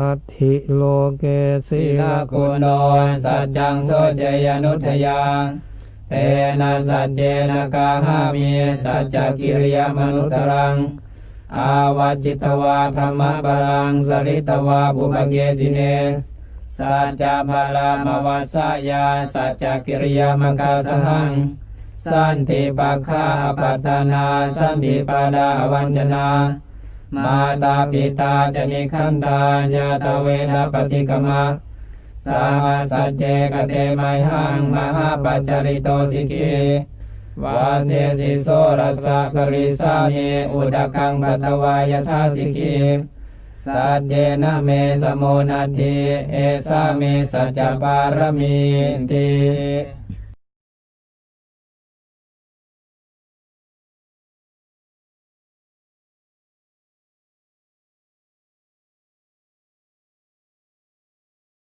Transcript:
อัติโลเกศีศีลลคุณโนสัจจังโสเจยนุทยังเตนะสัจเจนะกาหามีสัจจกิริยมนุตรัง อาวาจิตวาธรรมบาลังสริตวาบุพเกสิเน สัจจบาลามวัสยาสัจจกิริยามกาสหัง สันติปัคาปัตตนา สันติปาดาวัญจนา มาตาปิตาจะนิคันดาญาตเวนะปฏิกมะสามาสัจเจกเตไมหังมหาปัจจริโตสิกีวาเจสิโสรสะกริสามีอุดกังปัตวายทาสิกีสัจเจนะเมสโมนัตถิเอสามิสัจจปารมีติ